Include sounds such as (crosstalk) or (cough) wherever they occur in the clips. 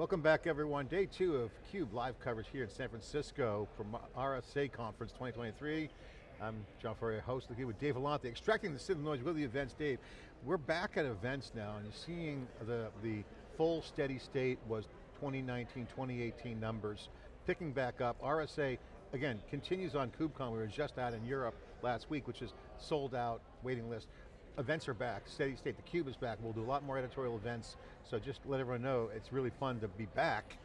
Welcome back everyone. Day two of CUBE live coverage here in San Francisco from RSA Conference 2023. I'm John Furrier, host of the with Dave Vellante, extracting the signal noise with the events. Dave, we're back at events now and you're seeing the, the full steady state was 2019, 2018 numbers, picking back up. RSA, again, continues on KubeCon. We were just out in Europe last week, which is sold out, waiting list events are back, steady state, the Cube is back, we'll do a lot more editorial events, so just let everyone know, it's really fun to be back.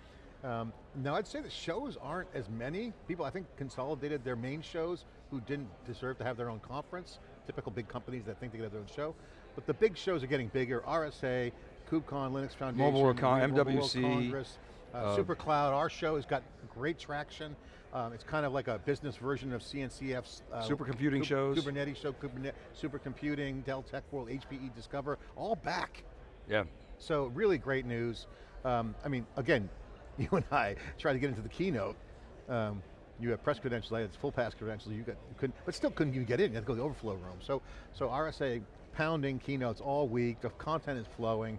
Um, now I'd say the shows aren't as many. People I think consolidated their main shows who didn't deserve to have their own conference, typical big companies that think they get their own show. But the big shows are getting bigger, RSA, KubeCon, Linux Foundation, Mobile World, Con MWC, World Congress, uh, uh, SuperCloud, our show has got great traction. Um, it's kind of like a business version of CNCF's uh, supercomputing shows, Kubernetes show, Kubernetes, supercomputing, Dell Tech World, HPE Discover, all back. Yeah. So really great news. Um, I mean, again, (laughs) you and I tried to get into the keynote. Um, you have press credentials, I had full pass credentials, you, got, you couldn't, but still couldn't even get in, you had to go to the overflow room. So, so RSA pounding keynotes all week, the content is flowing.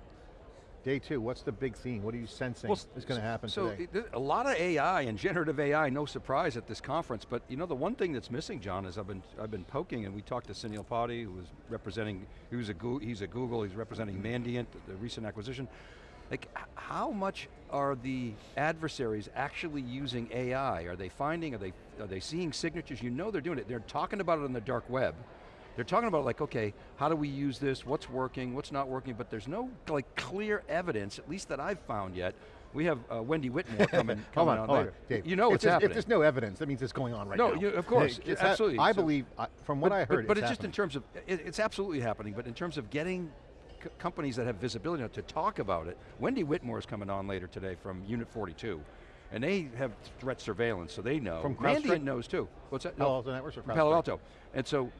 Day two, what's the big theme? What are you sensing well, is going to happen so today? a lot of AI and generative AI, no surprise at this conference, but you know the one thing that's missing, John, is I've been I've been poking, and we talked to Sunil Potti, who was representing, he was a he's at Google, he's representing mm-hmm. Mandiant, the recent acquisition. Like, how much are the adversaries actually using AI? Are they finding, are they, are they seeing signatures? You know they're doing it. They're talking about it on the dark web. They're talking about like, okay, how do we use this? What's working? What's not working? But there's no like clear evidence, at least that I've found yet. We have uh, Wendy Whitmore coming, (laughs) coming on, on later. Dave, you know what's happening. If there's no evidence, that means it's going on right no, now. No, of course, it's absolutely. I believe, uh, from what but, I heard, But, but it's, it's just in terms of, it, it's absolutely happening, but in terms of getting companies that have visibility to talk about it, Wendy Whitmore is coming on later today from Unit 42. And they have threat surveillance, so they know. From Mandiant knows too. What's that? Palo Alto Networks or Palo Alto. And so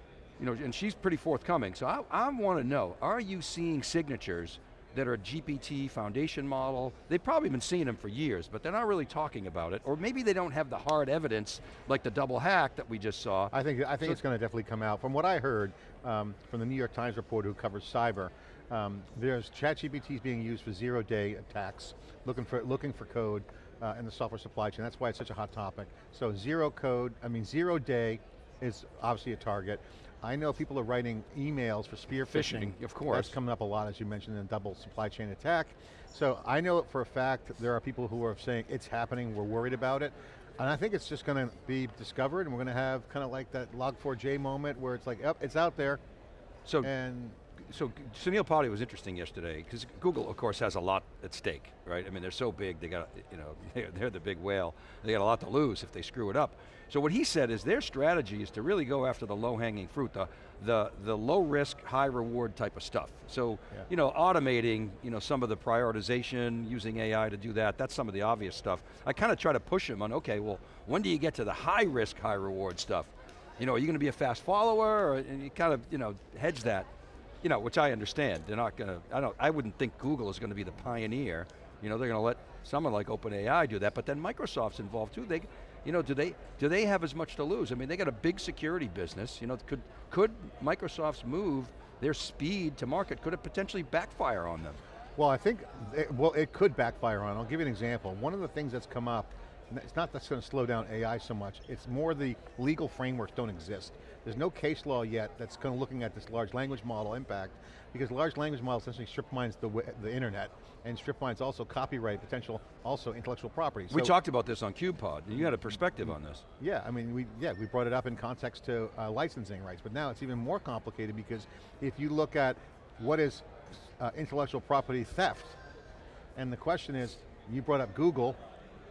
you know, and she's pretty forthcoming. So I, I want to know, are you seeing signatures that are GPT foundation model? They've probably been seeing them for years, but they're not really talking about it. Or maybe they don't have the hard evidence, like the double hack that we just saw. I think, I think so it's going to definitely come out. From what I heard um, from the New York Times reporter who covers cyber, um, there's ChatGPT is being used for zero day attacks, looking for, looking for code uh, in the software supply chain. That's why it's such a hot topic. So zero code, I mean zero day is obviously a target. I know people are writing emails for spear phishing. phishing. Of course. That's coming up a lot, as you mentioned, in double supply chain attack. So I know for a fact there are people who are saying it's happening, we're worried about it. And I think it's just going to be discovered and we're going to have kind of like that log4j moment where it's like, yep, it's out there. So, and so Sunil Potti was interesting yesterday because Google, of course, has a lot at stake, right? I mean, they're so big, they got, you know, (laughs) they're the big whale. They got a lot to lose if they screw it up. So what he said is their strategy is to really go after the low-hanging fruit, the, the, the low-risk, high-reward type of stuff. So, yeah. you know, automating, you know, some of the prioritization, using AI to do that, that's some of the obvious stuff. I kind of try to push him on, okay, well, when do you get to the high-risk, high-reward stuff? You know, are you going to be a fast follower? Or, and you kind of, you know, hedge that you know, which I understand. They're not going to, I don't, I wouldn't think Google is going to be the pioneer. You know, they're going to let someone like OpenAI do that, but then Microsoft's involved too. They, you know, do they, do they have as much to lose? I mean, they got a big security business. You know, could, could Microsoft's move, their speed to market, could it potentially backfire on them? Well, I think, it, well, it could backfire on. I'll give you an example. One of the things that's come up it's not that's going to slow down AI so much, it's more the legal frameworks don't exist. There's no case law yet that's kind of looking at this large language model impact, because large language model essentially strip mines the, the internet, and strip mines also copyright potential, also intellectual property. We so, talked about this on CubePod, and you had a perspective on this. Yeah, I mean, we, yeah, we brought it up in context to uh, licensing rights, but now it's even more complicated because if you look at what is uh, intellectual property theft, and the question is, you brought up Google,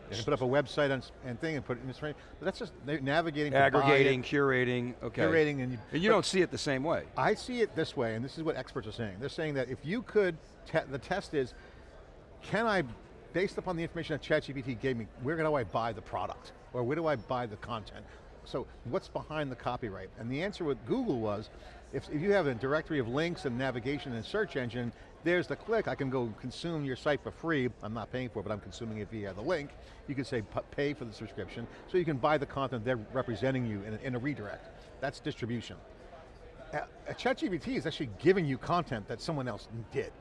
they can put up a website and, and thing and put it in this frame. But that's just navigating, aggregating, curating. Okay, curating, and you, and you don't see it the same way. I see it this way, and this is what experts are saying. They're saying that if you could, te the test is, can I, based upon the information that ChatGPT gave me, where do I buy the product, or where do I buy the content? So what's behind the copyright? And the answer with Google was, if, if you have a directory of links and navigation and search engine, there's the click, I can go consume your site for free, I'm not paying for it, but I'm consuming it via the link. You can say pay for the subscription, so you can buy the content they're representing you in a, in a redirect. That's distribution. A ChatGPT is actually giving you content that someone else did.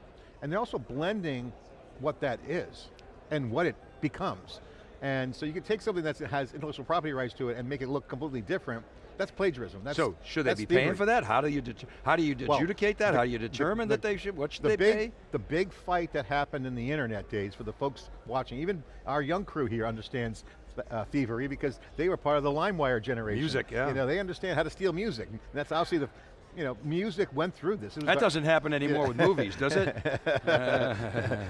And they're also blending what that is. and what it becomes. And so you can take something that has intellectual property rights to it and make it look completely different. That's plagiarism. That's, so should they be paying for that? How do you how do you Well, adjudicate that? the- how do you determine the- that they should? What should the they big, pay? The big fight that happened in the internet days for the folks watching, even our young crew here understands uh, thievery because they were part of the LimeWire generation. Music, yeah. You know, they understand how to steal music. And that's obviously the, you know, music went through this. That doesn't happen anymore with movies, does it? (laughs)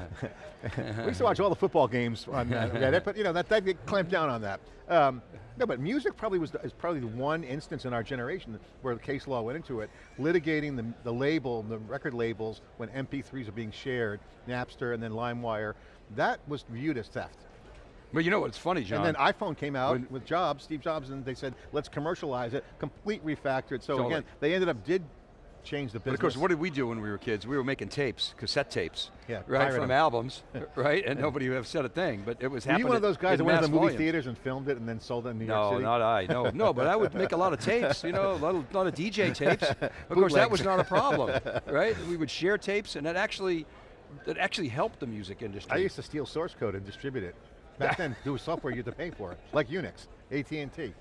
(laughs) We used to watch all the football games on uh, Reddit, but you know, that, that clamped down on that. Um, no, but music probably was the, is probably the one instance in our generation where the case law went into it, litigating the, the label, the record labels when MP3s are being shared, Napster and then LimeWire. That was viewed as theft. Well, you know what's funny, John? And then iPhone came out When- with Jobs, Steve Jobs, and they said, let's commercialize it, complete refactor it. So again, they ended up, did change the But business. of course, what did we do when we were kids? We were making tapes, cassette tapes, Yeah, right, from them. albums, (laughs) (laughs) right? And nobody would have said a thing, but it was Were you happening one of those guys that went to the movie volumes. theaters and filmed it and then sold it in New York No, City? not I. No, no, but I would make a lot of tapes. You know, a lot of, lot of DJ (laughs) tapes. Of course, that was not a problem, right? We would share tapes, and that actually, that actually helped the music industry. I used to steal source code and distribute it. Back then, there was software you had to pay for, like Unix, AT&T.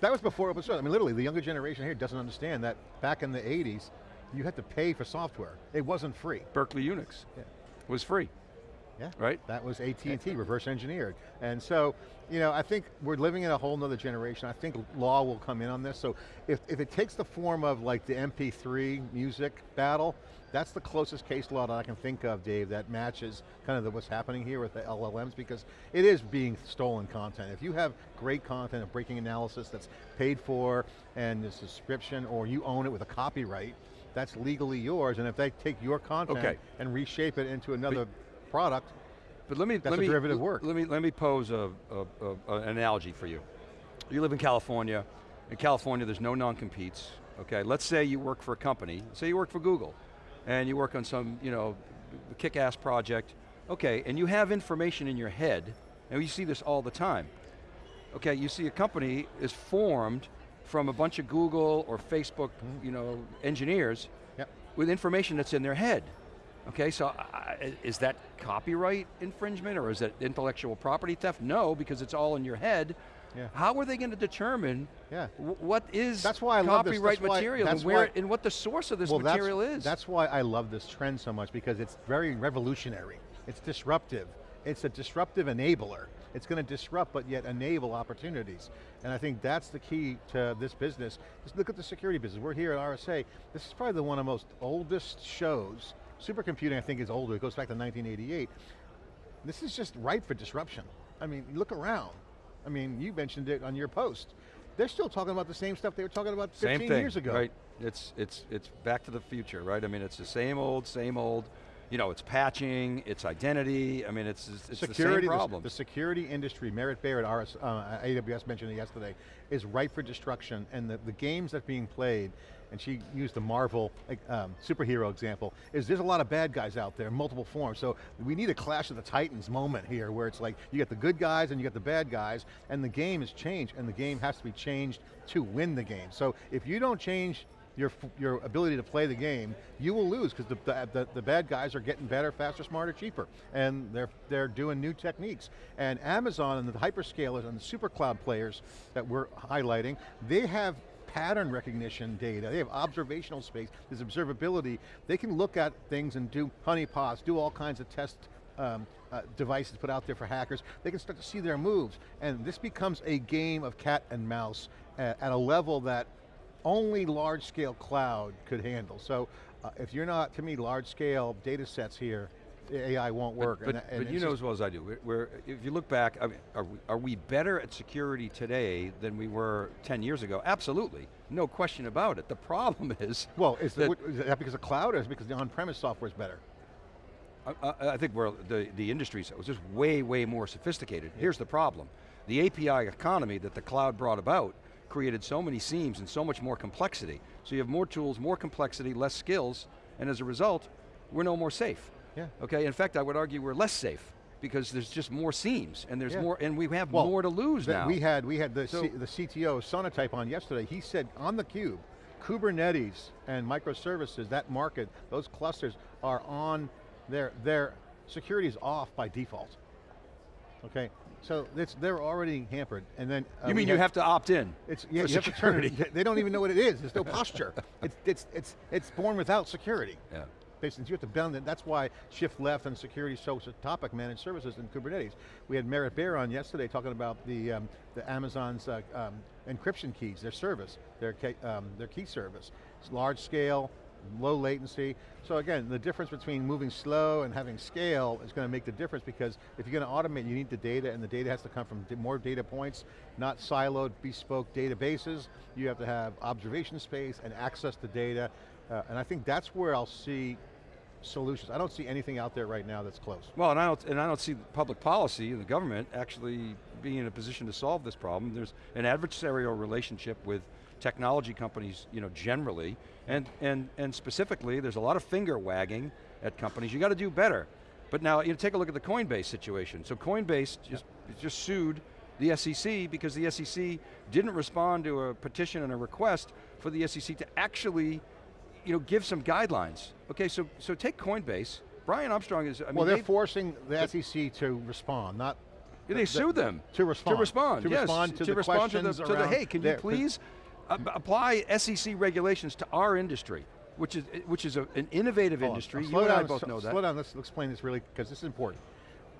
That was before open source. I mean, literally, the younger generation here doesn't understand that back in the 80s, you had to pay for software. It wasn't free. Berkeley Unix Yeah. was free. Yeah. Right. That was AT&T, reverse engineered. And so, you know, I think we're living in a whole nother generation. I think law will come in on this. So if, if it takes the form of like the MP3 music battle, that's the closest case law that I can think of, Dave, that matches kind of the, what's happening here with the LLMs because it is being stolen content. If you have great content of breaking analysis that's paid for and a subscription or you own it with a copyright, that's legally yours. And if they take your content Okay. and reshape it into another product, But let me That's let me derivative work. Let me let me pose a, a, a, an analogy for you. You live in California. In California, there's no non-competes. Okay, let's say you work for a company. Say you work for Google, and you work on some you know kick-ass project. Okay, and you have information in your head, and you see this all the time. Okay, you see a company is formed from a bunch of Google or Facebook, you know, engineers Yep. with information that's in their head. Okay, so I- is that copyright infringement or is that intellectual property theft? No, because it's all in your head. Yeah. How are they going to determine Yeah. what is That's why I love this. copyright why- material and where why- and what the source of this well, material that's, is? That's why I love this trend so much because it's very revolutionary. It's disruptive. It's a disruptive enabler. It's going to disrupt but yet enable opportunities. And I think that's the key to this business. Just look at the security business. We're here at RSA. This is probably the one of the most oldest shows. Supercomputing I think is older. It goes back to 1988. This is just ripe for disruption. I mean, look around. I mean, you mentioned it on your post. They're still talking about the same stuff they were talking about 15 Same thing, years ago. right? It's, it's, it's back to the future, right? I mean, it's the same old, same old, you know, it's patching, it's identity, I mean, it's, it's security, the same problem. The, security industry, Merritt Barrett, RS, uh, AWS mentioned it yesterday, is ripe for destruction, and the, the games that are being played, and she used the Marvel um, superhero example, is there's a lot of bad guys out there in multiple forms, so we need a clash of the titans moment here, where it's like, you get the good guys and you get the bad guys, and the game has changed, and the game has to be changed to win the game. So if you don't change your, your ability to play the game, you will lose because the, the, the, bad guys are getting better, faster, smarter, cheaper. And they're, they're doing new techniques. And Amazon and the hyperscalers and the super cloud players that we're highlighting, they have pattern recognition data, they have observational space, there's observability. They can look at things and do honeypots, do all kinds of test um, uh, devices put out there for hackers, they can start to see their moves. And this becomes a game of cat and mouse at, at a level that only large scale cloud could handle. So uh, if you're not, to me, large scale data sets here, AI won't work. But, and- and but you know as well as I do, we're, we're- if you look back, I mean, are, we, are we better at security today than we were 10 years ago? Absolutely, no question about it. The problem (laughs) is, well, is, that- is that because of cloud or is it because the on-premise software is better? I, I- I think we're, the, the industry's was just way, way more sophisticated. Here's the problem. The API economy that the cloud brought about created so many seams and so much more complexity. So you have more tools, more complexity, less skills, and as a result, we're no more safe. Yeah. Okay, in fact, I would argue we're less safe because there's just more seams and there's Yeah. more, and we have Well, more to lose that now. We had, we had the, So- C, the CTO, Sonatype on yesterday, he said on the cube, Kubernetes and microservices, that market, those clusters are on, their, their security is off by default. Okay, so it's, they're already hampered, and then uh, you mean you have to opt in? It's yeah, for you have to turn security. They don't even know what it is. There's no (laughs) posture. It's it's it's it's born without security. Yeah. Basically, you have to bound it. That's why shift left and security is so topic managed services in Kubernetes. We had Merritt Baer on yesterday talking about the um, the Amazon's uh, um, encryption keys, their service, their key, um, their key service. It's large scale, low latency. So again, the difference between moving slow and having scale is going to make the difference because if you're going to automate, you need the data and the data has to come from more data points, not siloed, bespoke databases. You have to have observation space and access to data. Uh, and I think that's where I'll see solutions. I don't see anything out there right now that's close. Well, and I don't, and I don't see public policy and the government actually being in a position to solve this problem. There's an adversarial relationship with technology companies, you know, generally, and, and, and specifically, there's a lot of finger wagging at companies. You got to do better. But now, you know, take a look at the Coinbase situation. So Coinbase just, just sued the SEC because the SEC didn't respond to a petition and a request for the SEC to actually you know, give some guidelines. Okay, so, so take Coinbase. Brian Armstrong is, I mean, well, they're they've- forcing the SEC to respond, not they the- sued them. to respond. To respond, To yes. respond to the respond to the, questions to the, hey, can you please apply SEC regulations to our industry, which is, which is a, an innovative Hold on. industry, you and I both know that. Slow down, let's explain this really, because this is important.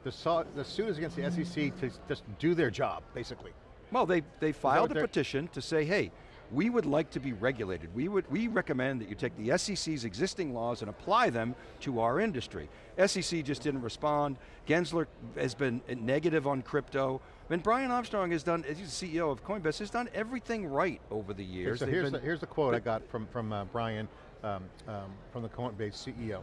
The, saw, the suit is against the SEC to just do their job, basically. Well, they, they filed a petition to say, hey, we would like to be regulated. We, would, we recommend that you take the SEC's existing laws and apply them to our industry. SEC just didn't respond. Gensler has been negative on crypto. And Brian Armstrong has done, as he's the CEO of Coinbase, has done everything right over the Okay, years. so here's, been- the, here's the quote I got from, from uh, Brian, um, um, from the Coinbase CEO.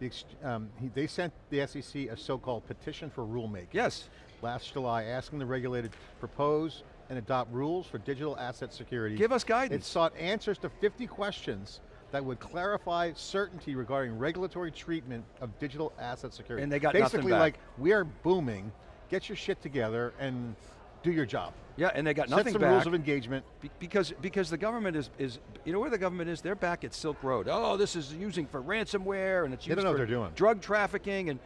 The um, he, they sent the SEC a so-called petition for rulemaking. yes, Last July, asking the regulator to propose and adopt rules for digital asset security. give us guidance. It sought answers to 50 questions that would clarify certainty regarding regulatory treatment of digital asset security. And they got Basically like, we are booming, get your shit together and do your job. Yeah, and they got Set nothing some back. rules of engagement. Be- Because, because the government is, is, you know where the government is? They're back at Silk Road. Oh, this is using for ransomware and it's used don't know for what they're doing. drug trafficking and,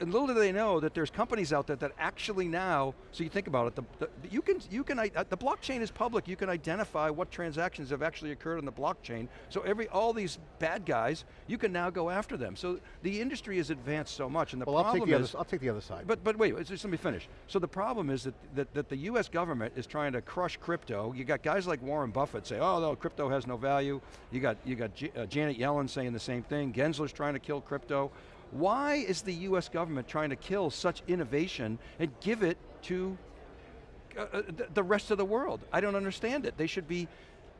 and little do they know that there's companies out there that actually now, so you think about it, the, the, you can, you can, uh, the blockchain is public, you can identify what transactions have actually occurred on the blockchain. So every, all these bad guys, you can now go after them. So the industry has advanced so much and the Well, I'll take problem the other, is, I'll take the other side. but, but wait, just let me finish. So the problem is that, that, that the US government is trying to crush crypto. You got guys like Warren Buffett say, oh no, crypto has no value. You got, you got uh, Janet Yellen saying the same thing. Gensler's trying to kill crypto. Why is the US government trying to kill such innovation and give it to uh, uh, the, rest of the world? I don't understand it. They should be,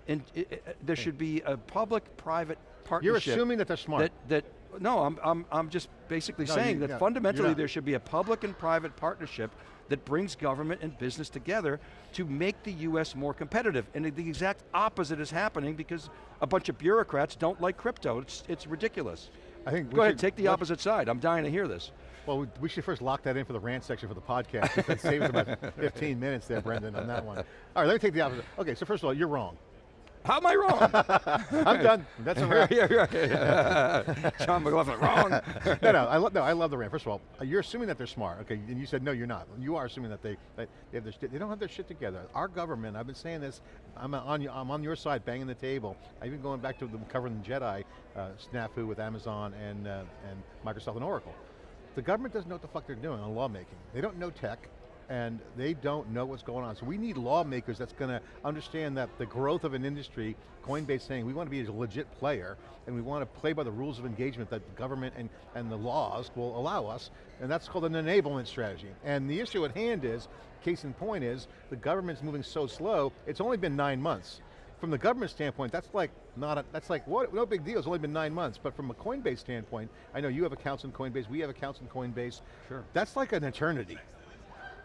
in, i- there should be a public-private partnership. You're assuming that they're smart. That, that, no, I'm, I'm, I'm just basically No, saying you- that yeah, fundamentally there should be a public and private partnership that brings government and business together to make the US more competitive. And the exact opposite is happening because a bunch of bureaucrats don't like crypto. It's, it's ridiculous. I think Go ahead, should- take the opposite side. I'm dying to hear this. Well, we- should first lock that in for the rant section for the podcast. That saves about (laughs) 15 minutes there, Brendan, on that one. All right, let me take the opposite. Okay, so first of all, you're wrong. How am I wrong? (laughs) I'm done. That's a wrap. (laughs) John McLaughlin, wrong. (laughs) no, no, I love no, I love the rant. First of all, you're assuming that they're smart, okay? And you said no, you're not. You are assuming that they that they have their. They don't have their shit together. Our government. I've been saying this. I'm on. I'm on your side, banging the table. I've been going back to them covering the Jedi uh, snafu with Amazon and uh, and Microsoft and Oracle. The government doesn't know what the fuck they're doing on lawmaking. They don't know tech. And they don't know what's going on. So we need lawmakers that's going to understand that the growth of an industry, Coinbase saying we want to be a legit player, and we want to play by the rules of engagement that the government and, and the laws will allow us, and that's called an enablement strategy. And the issue at hand is, case in point is, the government's moving so slow, it's only been nine months. From the government standpoint, that's like not a, that's like what no big deal. It's only been nine months. But from a Coinbase standpoint, I know you have accounts in Coinbase. We have accounts in Coinbase. Sure. That's like an eternity.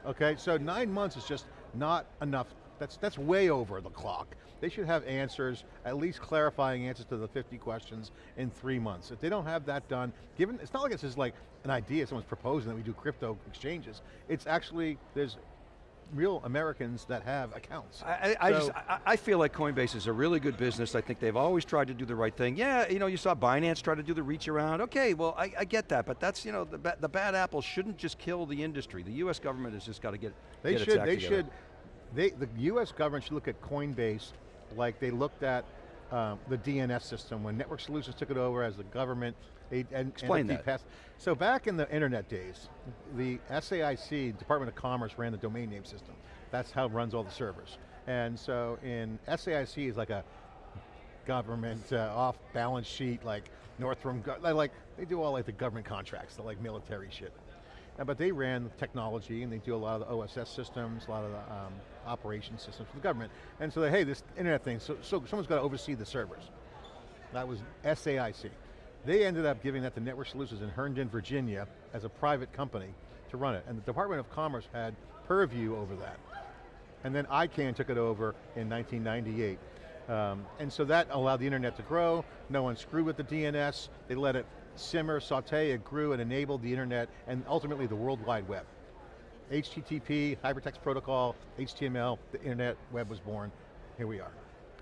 Okay, so nine months is just not enough. That's that's way over the clock. They should have answers, at least clarifying answers to the 50 questions in three months. If they don't have that done, given it's not like it's just like an idea someone's proposing that we do crypto exchanges. It's actually there's real Americans that have accounts. I, I, So- just, I, I feel like Coinbase is a really good business. I think they've always tried to do the right thing. Yeah, you know, you saw Binance try to do the reach around. Okay, well, I, I get that, but that's, you know, the, ba the bad apple shouldn't just kill the industry. The U.S. government has just got to get, They get should, they together. should, they, the US government should look at Coinbase like they looked at um, the DNS system when Network Solutions took it over as the government. They, and, Explain and that. DPAS. So back in the internet days, the SAIC, Department of Commerce, ran the domain name system. That's how it runs all the servers. And so in SAIC is like a government uh, off balance sheet, like Northrop, they like, they do all like the government contracts, the like military shit. But they ran the technology and they do a lot of the OSS systems, a lot of the um, operation systems for the government. And so they, hey, this internet thing, so, so someone's got to oversee the servers. That was SAIC. They ended up giving that to Network Solutions in Herndon, Virginia as a private company to run it. And the Department of Commerce had purview over that. And then ICANN took it over in 1998. Um, and so that allowed the internet to grow. No one screwed with the DNS. They let it simmer, saute, it grew and enabled the internet and ultimately the World Wide Web. HTTP, Hypertext Protocol, HTML, the internet web was born. Here we are.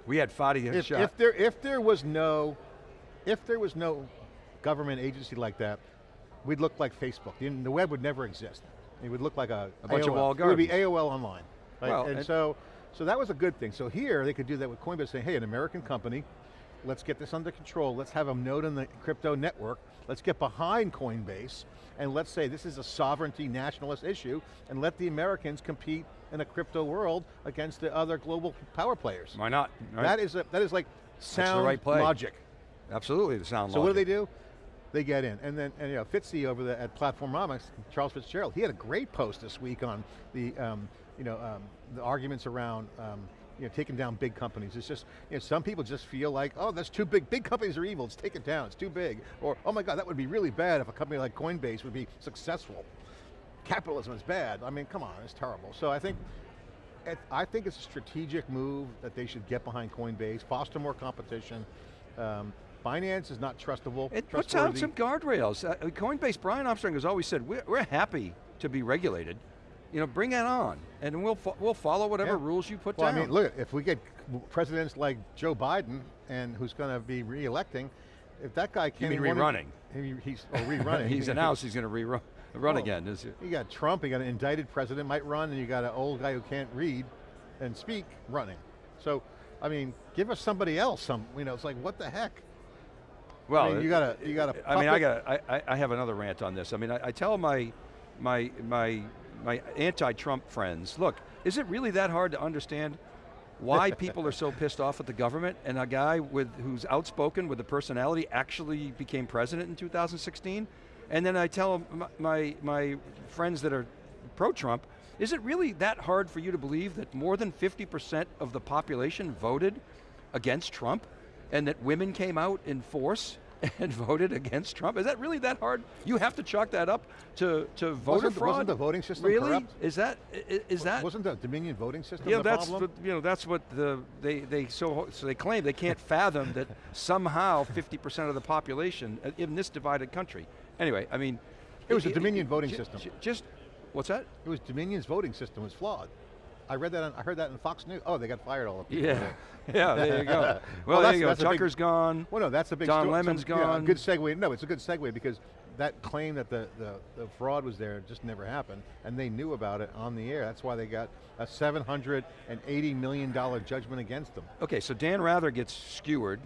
We had Fadi If, shot. if there, if there was no, if there was no government agency like that, we'd look like Facebook. The, the web would never exist. It would look like a, A bunch of AOL. walled It would be. AOL online. right? Well, and, and- so, so that was a good thing. So here they could do that with Coinbase, saying, hey, an American company, let's get this under control. Let's have a node in the crypto network. Let's get behind Coinbase, and let's say this is a sovereignty nationalist issue, and let the Americans compete in a crypto world against the other global power players. Why not? right? That is a, that is like sound right play. logic. Absolutely, the sound logic. So what do they do? They get in, and then and you know Fitzy over the, at Platformonomics, Charles Fitzgerald, he had a great post this week on the um, you know um, the arguments around um, you know taking down big companies. It's just you know some people just feel like oh that's too big. Big companies are evil. Let's take it down. It's too big. Or oh my God, that would be really bad if a company like Coinbase would be successful. Capitalism is bad. I mean, come on, it's terrible. So I think I think it's a strategic move that they should get behind Coinbase, foster more competition. Um, Binance is not trustable. It puts out some guardrails. Uh, Coinbase, Brian Armstrong has always said, we're, we're happy to be regulated. You know, bring that on, and we'll, fo we'll follow whatever Yeah. rules you put Well, down. I mean, look, if we get presidents like Joe Biden, and who's going to be re-electing, if that guy can't mean even run rerunning? he- he's or rerunning. (laughs) he's announced he's going to rerun run Well, again. Is it? You got Trump, you got an indicted president might run, and you got an old guy who can't read and speak running. So, I mean, give us somebody else. Some, you know, it's like what the heck. Well, mean, you got to, you got to. I mean, I got. I, I have another rant on this. I mean, I, I tell my, my, my, my anti-Trump friends, look, is it really that hard to understand why people are so pissed off at the government and a guy with who's outspoken with a personality actually became president in 2016? And then I tell my, my, friends that are pro-Trump, is it really that hard for you to believe that more than 50% of the population voted against Trump and that women came out in force (laughs) and voted against Trump? Is that really that hard? You have to chalk that up to, to voter Wasn't- fraud? wasn't the voting system really? corrupt? Is that, is that? Wasn't the Dominion voting system the that's problem? what, you know, that's what the, they, they, so, so they claim they can't (laughs) fathom that somehow 50% of the population uh, in this divided country. Anyway, I mean. It was a i- i- Dominion voting ju- system. ju- Just, what's that? It was Dominion's voting system was flawed. I read that. On, I heard that in Fox News. Oh, they got fired all of them. Yeah, (laughs) yeah, there you go. (laughs) Well, Well, there you go. that's big- Tucker's gone. Well, no, that's a big. Don Lemon's some- yeah, gone. good segue. No, it's a good segue because that claim that the, the, the fraud was there just never happened, and they knew about it on the air. That's why they got a seven hundred and eighty million dollar judgment against them. Okay, so Dan Rather gets skewered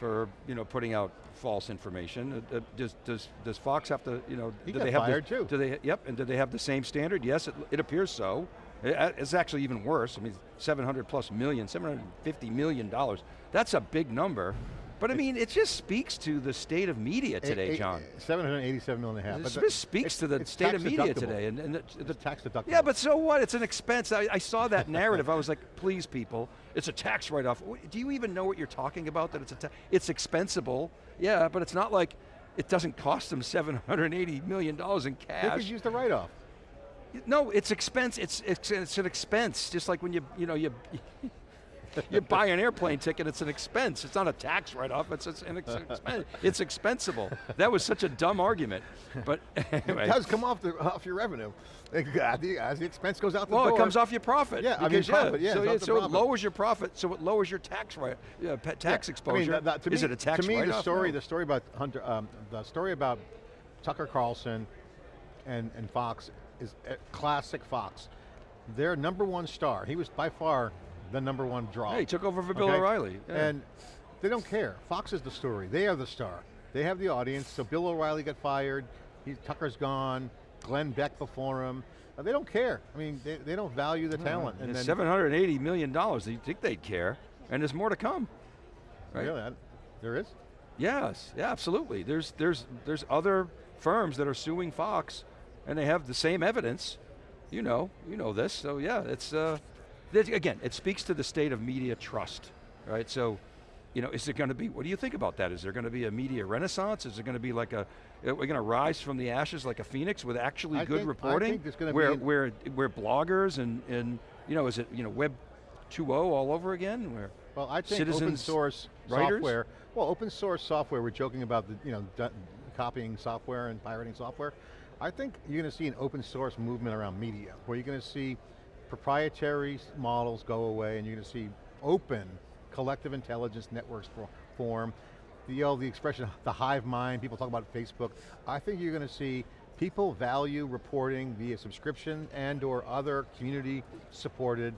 for you know putting out false information. Uh, uh, does, does, does Fox have to, you know, He do got they have fired the, too. Do they, yep, and do they have the same standard? Yes, it, it appears so. I- uh, It's actually even worse. I mean, 700 plus million, 750 million dollars. That's a big number. But I mean, it just speaks to the state of media today, John. Seven hundred eighty-seven million and a half. It just speaks to the state of media deductible. today. And, and the, the, tax deductible. yeah, but so what? It's an expense. I, I saw that narrative. I was like, please, people, it's a tax write-off. Do you even know what you're talking about? That it's a it's expensible. Yeah, but it's not like it doesn't cost them 780 million dollars in cash. they could use the write-off. No, it's expense. It's, it's it's an expense. Just like when you you know you (laughs) you buy an airplane ticket, it's an expense. It's not a tax write-off, it's, it's an ex expense. It's expensible. That was such a dumb argument. But (laughs) anyway. It does come off, the, off your revenue. As the expense goes out the well, door. it comes off your profit. Yeah, I mean, profit, yeah, so, off it, so it lowers your profit, so it lowers your tax right, yeah, pa- tax Yeah, exposure. I mean, that- that- to Is me, it a tax To me, the story, No. the story about Hunter, um, the story about Tucker Carlson and, and Fox is classic Fox. Their number one star, he was by far the number one draw. Hey, he took over for Bill? O'Reilly. yeah. And they don't care. Fox is the story. They are the star. They have the audience. So Bill O'Reilly got fired. He, Tucker's gone. Glenn Beck before him. Uh, they don't care. I mean, they, they don't value the talent. And then, $780 million, do you think they'd care? And there's more to come. Right? Really, I- there is. Yes, yeah, absolutely. There's, there's, there's other firms that are suing Fox and they have the same evidence. You know, you know this, so yeah, it's, uh, again, it speaks to the state of media trust, right? So, you know, is it going to be, what do you think about that? Is there going to be a media renaissance? Is it going to be like a, we're going to rise from the ashes like a phoenix with actually I good think- I reporting? think there's gonna be where, where, where bloggers and, and, you know, is it, you know, Web 2.0 all over again? Where Well, I think open citizens source writers? software, well, open source software, we're joking about the, you know, copying software and pirating software. I think you're going to see an open source movement around media, where you're going to see proprietary models go away and you're going to see open collective intelligence networks for, form. The, you know, the expression, the hive mind, people talk about Facebook. I think you're going to see people value reporting via subscription and or other community supported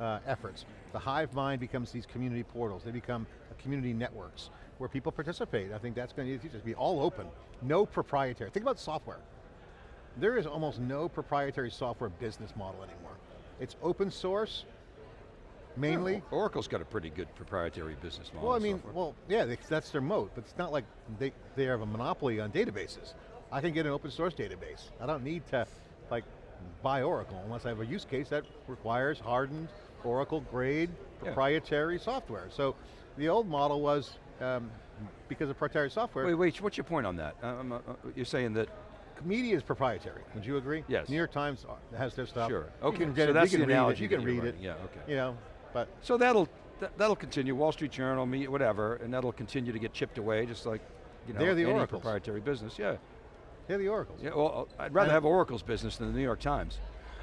uh, efforts. The hive mind becomes these community portals. They become community networks where people participate. I think that's going to be all open, no proprietary. Think about software. There is almost no proprietary software business model anymore. It's open source, mainly. Oracle's got a pretty good proprietary business model. Well, I mean, software. well, yeah, they, that's their moat, but it's not like they, they have a monopoly on databases. I can get an open source database. I don't need to like buy Oracle unless I have a use case that requires hardened Oracle grade Yeah. proprietary software. So the old model was, um, because of proprietary software, Wait, wait, what's your point on that? Um, uh, you're saying that, media is proprietary. Would you agree? Yes. New York Times has their stuff. sure. Okay, get so it, that's you the can read it, analogy you can read it. Yeah, okay. You know, but So that'll, that, that'll continue, Wall Street Journal, me, whatever, and that'll continue to get chipped away, just like, you know, They're the any oracles. proprietary business, yeah. they're the oracles. Yeah, well, I'd rather And- have Oracle's business than the New York Times.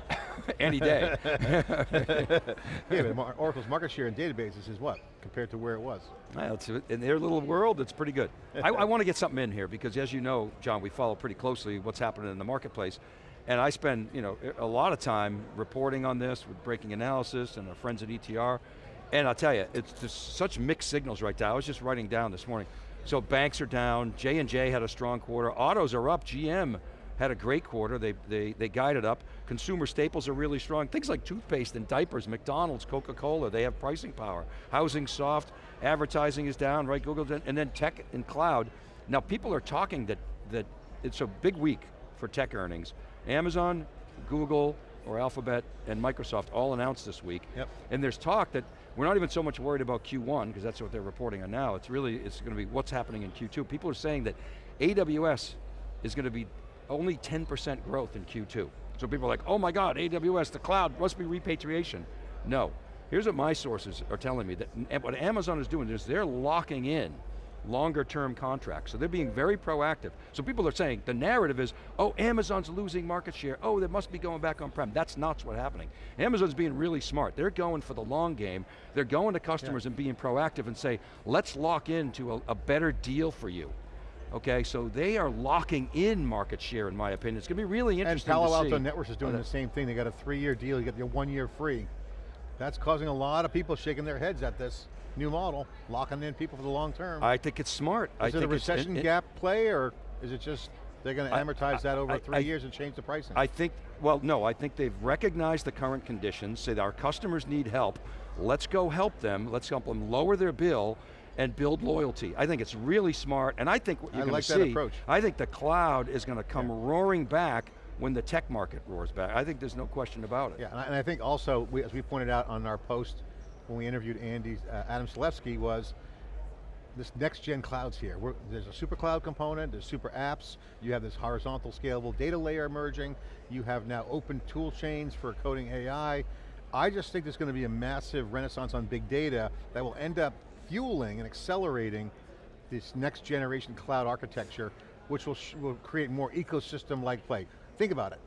(laughs) Any day. (laughs) yeah, but Oracle's market share in databases is what, compared to where it was? Well, it's, in their little world, it's pretty good. (laughs) I, I want to get something in here because as you know, John, we follow pretty closely what's happening in the marketplace. And I spend you know, a lot of time reporting on this with breaking analysis and our friends at ETR. And I'll tell you, it's just such mixed signals right now. I was just writing down this morning. So banks are down, J&J had a strong quarter, autos are up, GM had a great quarter, they, they, they guided up. Consumer staples are really strong. Things like toothpaste and diapers, McDonald's, Coca-Cola, they have pricing power. Housing soft, advertising is down, right, Google, and then tech and cloud. Now people are talking that, that it's a big week for tech earnings. Amazon, Google, or Alphabet, and Microsoft all announced this week. Yep. And there's talk that we're not even so much worried about Q1, because that's what they're reporting on now. It's really, it's going to be what's happening in Q2. People are saying that AWS is going to be only 10% growth in Q2. So people are like, oh my God, AWS, the cloud, must be repatriation. No, here's what my sources are telling me, that what Amazon is doing is they're locking in longer term contracts. So they're being very proactive. So people are saying, the narrative is, oh, Amazon's losing market share. Oh, they must be going back on-prem. That's not what's happening. Amazon's being really smart. They're going for the long game. They're going to customers and being proactive and say, let's lock into a, a better deal for you. Okay, so they are locking in market share, in my opinion. It's going to be really interesting And Palo to Alto. Networks is doing the same thing. They got a three-year deal, you get your one year free. That's causing a lot of people shaking their heads at this new model, locking in people for the long term. I think it's smart. I is it think a recession it- it- gap play, or is it just they're going to I- amortize that over I- three I- years and change the pricing? I think, well, no, I think they've recognized the current conditions, say that our customers need help, let's go help them, let's help them lower their bill and build loyalty. I think it's really smart, and I think what you're I going like to that see, approach. I think the cloud is going to come roaring back when the tech market roars back. I think there's no question about it. Yeah, and I, and I think also, we, as we pointed out on our post when we interviewed Andy, uh, Adam Selipsky, was this next gen cloud's here. We're, there's a super cloud component, there's super apps, you have this horizontal scalable data layer emerging, you have now open tool chains for coding AI. I just think there's going to be a massive renaissance on big data that will end up fueling and accelerating this next generation cloud architecture, which will, will create more ecosystem-like play. Think about it,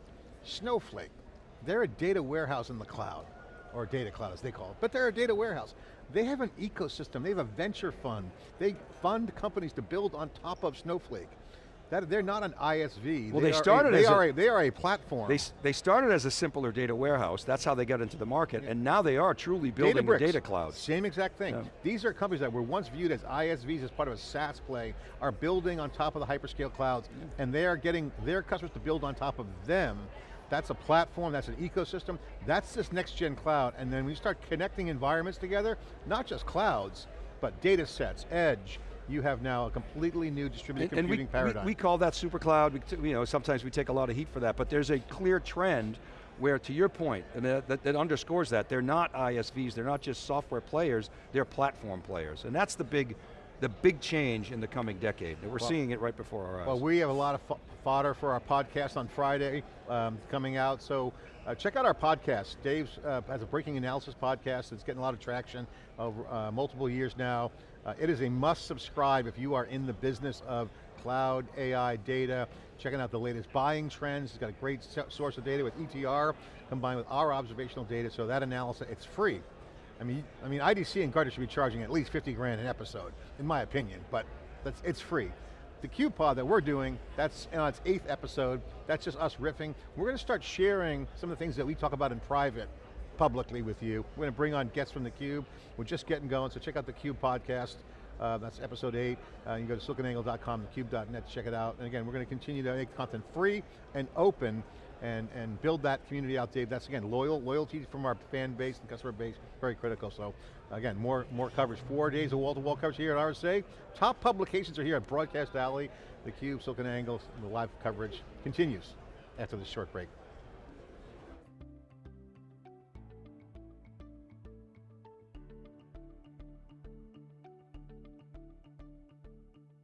Snowflake, they're a data warehouse in the cloud, or data cloud as they call it, but they're a data warehouse. They have an ecosystem, they have a venture fund. They fund companies to build on top of Snowflake. That, they're not an ISV. Well, they, they started a, they as are a- a, they are a platform. They, they started as a simpler data warehouse, that's how they got into the market, and now they are truly building a Databricks, data cloud. Same exact thing. Yeah. These are companies that were once viewed as ISVs as part of a SaaS play, are building on top of the hyperscale clouds, and they are getting their customers to build on top of them. That's a platform, that's an ecosystem, that's this next gen cloud, and then you start connecting environments together, not just clouds, but data sets, edge, you have now a completely new distributed And, and we, computing we, paradigm. we call that super cloud, we, you know, sometimes we take a lot of heat for that, but there's a clear trend where, to your point, and that, that, that underscores that, they're not ISVs, they're not just software players, they're platform players. And that's the big, the big change in the coming decade, and we're Well- seeing it right before our eyes. Well, we have a lot of fodder for our podcast on Friday um, coming out, so uh, check out our podcast. Dave uh, has a breaking analysis podcast that's getting a lot of traction over uh, multiple years now. Uh, it is a must subscribe if you are in the business of cloud, AI, data, checking out the latest buying trends. It's got a great source of data with ETR combined with our observational data, so that analysis, it's free. I mean, I mean, IDC and Gartner should be charging at least 50 grand an episode, in my opinion, but that's, it's free. The CubePod that we're doing, that's on its eighth episode, that's just us riffing. We're going to start sharing some of the things that we talk about in private publicly with you. We're going to bring on guests from theCUBE. We're just getting going, so check out the CUBE podcast. Uh, that's episode eight. Uh, you can go to siliconangle.com, thecube.net to check it out. And again, we're going to continue to make content free and open and, and build that community out, Dave. That's again, loyal, loyalty from our fan base and customer base, very critical. So again, more, more coverage. Four days of wall-to-wall coverage here at RSA. Top publications are here at Broadcast Alley, theCUBE, SiliconANGLE, the live coverage continues after this short break.